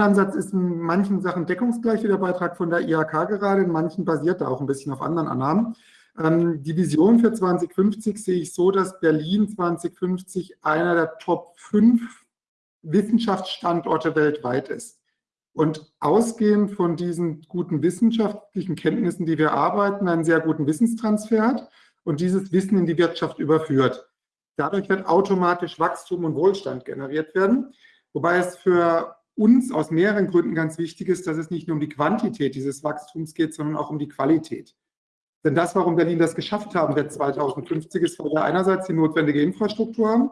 Ansatz ist in manchen Sachen deckungsgleich wie der Beitrag von der IHK gerade, in manchen basiert er auch ein bisschen auf anderen Annahmen. Ähm, die Vision für 2050 sehe ich so, dass Berlin 2050 einer der Top 5 Wissenschaftsstandorte weltweit ist. Und ausgehend von diesen guten wissenschaftlichen Kenntnissen, die wir arbeiten, einen sehr guten Wissenstransfer hat und dieses Wissen in die Wirtschaft überführt. Dadurch wird automatisch Wachstum und Wohlstand generiert werden, wobei es für uns aus mehreren Gründen ganz wichtig ist, dass es nicht nur um die Quantität dieses Wachstums geht, sondern auch um die Qualität. Denn das, warum Berlin das geschafft haben wird 2050, ist, weil wir einerseits die notwendige Infrastruktur haben,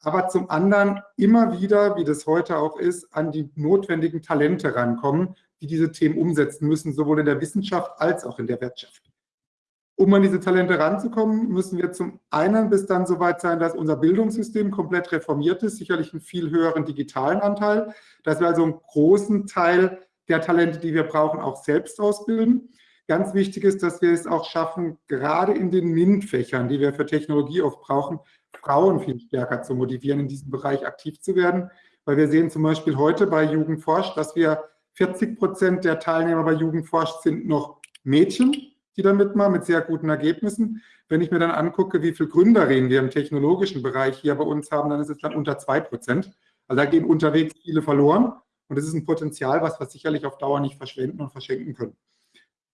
aber zum anderen immer wieder, wie das heute auch ist, an die notwendigen Talente rankommen, die diese Themen umsetzen müssen, sowohl in der Wissenschaft als auch in der Wirtschaft. Um an diese Talente ranzukommen, müssen wir zum einen bis dann so weit sein, dass unser Bildungssystem komplett reformiert ist, sicherlich einen viel höheren digitalen Anteil, dass wir also einen großen Teil der Talente, die wir brauchen, auch selbst ausbilden. Ganz wichtig ist, dass wir es auch schaffen, gerade in den MINT-Fächern, die wir für Technologie oft brauchen, Frauen viel stärker zu motivieren, in diesem Bereich aktiv zu werden. Weil wir sehen zum Beispiel heute bei Jugendforscht, dass wir 40 Prozent der Teilnehmer bei Jugendforscht sind noch Mädchen die da mitmachen, mit sehr guten Ergebnissen. Wenn ich mir dann angucke, wie viele Gründerinnen wir im technologischen Bereich hier bei uns haben, dann ist es dann unter 2 Prozent. Also da gehen unterwegs viele verloren. Und das ist ein Potenzial, was wir sicherlich auf Dauer nicht verschwenden und verschenken können.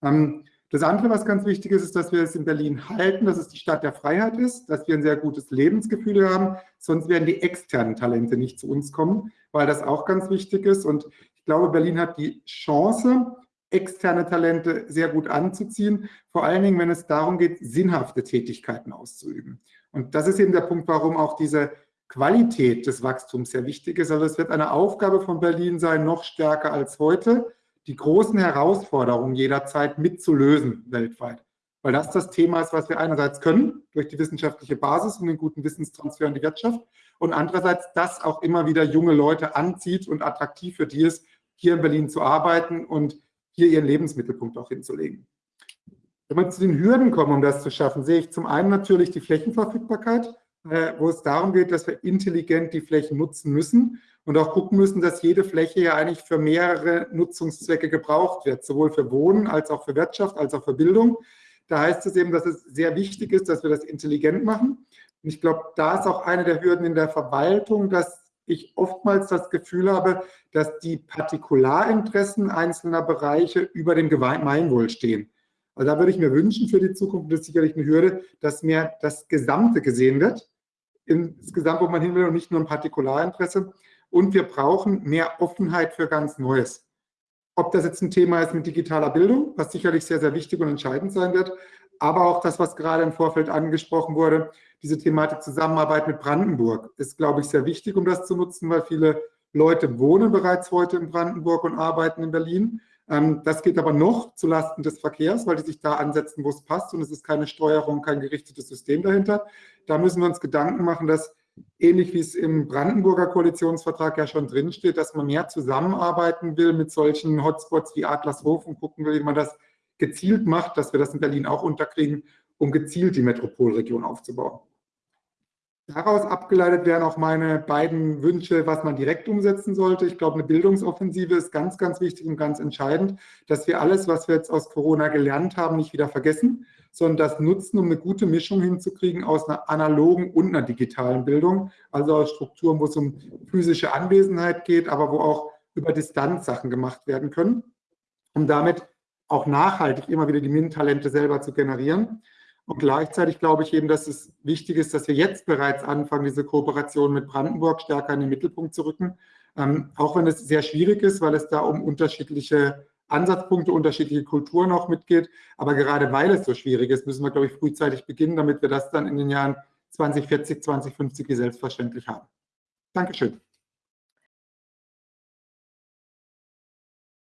Ähm, das andere, was ganz wichtig ist, ist, dass wir es in Berlin halten, dass es die Stadt der Freiheit ist, dass wir ein sehr gutes Lebensgefühl haben, sonst werden die externen Talente nicht zu uns kommen, weil das auch ganz wichtig ist. Und ich glaube, Berlin hat die Chance, externe Talente sehr gut anzuziehen, vor allen Dingen, wenn es darum geht, sinnhafte Tätigkeiten auszuüben. Und das ist eben der Punkt, warum auch diese Qualität des Wachstums sehr wichtig ist. Also es wird eine Aufgabe von Berlin sein, noch stärker als heute, die großen Herausforderungen jederzeit mitzulösen weltweit. Weil das das Thema ist, was wir einerseits können, durch die wissenschaftliche Basis und den guten Wissenstransfer in die Wirtschaft, und andererseits das auch immer wieder junge Leute anzieht und attraktiv für die ist, hier in Berlin zu arbeiten und hier ihren Lebensmittelpunkt auch hinzulegen. Wenn wir zu den Hürden kommen, um das zu schaffen, sehe ich zum einen natürlich die Flächenverfügbarkeit, äh, wo es darum geht, dass wir intelligent die Flächen nutzen müssen und auch gucken müssen, dass jede Fläche ja eigentlich für mehrere Nutzungszwecke gebraucht wird, sowohl für Wohnen als auch für Wirtschaft, als auch für Bildung. Da heißt es eben, dass es sehr wichtig ist, dass wir das intelligent machen. Und ich glaube, da ist auch eine der Hürden in der Verwaltung, dass ich oftmals das Gefühl habe, dass die Partikularinteressen einzelner Bereiche über dem Gemeinwohl stehen. Also da würde ich mir wünschen für die Zukunft, das ist sicherlich eine Hürde, dass mehr das Gesamte gesehen wird, insgesamt, wo man hin will und nicht nur ein Partikularinteresse. Und wir brauchen mehr Offenheit für ganz Neues. Ob das jetzt ein Thema ist mit digitaler Bildung, was sicherlich sehr, sehr wichtig und entscheidend sein wird, aber auch das, was gerade im Vorfeld angesprochen wurde, diese Thematik Zusammenarbeit mit Brandenburg ist, glaube ich, sehr wichtig, um das zu nutzen, weil viele Leute wohnen bereits heute in Brandenburg und arbeiten in Berlin. Ähm, das geht aber noch zulasten des Verkehrs, weil die sich da ansetzen, wo es passt und es ist keine Steuerung, kein gerichtetes System dahinter. Da müssen wir uns Gedanken machen, dass ähnlich wie es im Brandenburger Koalitionsvertrag ja schon drinsteht, dass man mehr zusammenarbeiten will mit solchen Hotspots wie Adlershof und gucken will, wie man das gezielt macht, dass wir das in Berlin auch unterkriegen um gezielt die Metropolregion aufzubauen. Daraus abgeleitet wären auch meine beiden Wünsche, was man direkt umsetzen sollte. Ich glaube, eine Bildungsoffensive ist ganz, ganz wichtig und ganz entscheidend, dass wir alles, was wir jetzt aus Corona gelernt haben, nicht wieder vergessen, sondern das nutzen, um eine gute Mischung hinzukriegen aus einer analogen und einer digitalen Bildung, also aus Strukturen, wo es um physische Anwesenheit geht, aber wo auch über Distanz Sachen gemacht werden können, um damit auch nachhaltig immer wieder die MINT-Talente selber zu generieren. Und gleichzeitig glaube ich eben, dass es wichtig ist, dass wir jetzt bereits anfangen, diese Kooperation mit Brandenburg stärker in den Mittelpunkt zu rücken. Ähm, auch wenn es sehr schwierig ist, weil es da um unterschiedliche Ansatzpunkte, unterschiedliche Kulturen auch mitgeht. Aber gerade weil es so schwierig ist, müssen wir, glaube ich, frühzeitig beginnen, damit wir das dann in den Jahren 2040, 2050 selbstverständlich haben. Dankeschön.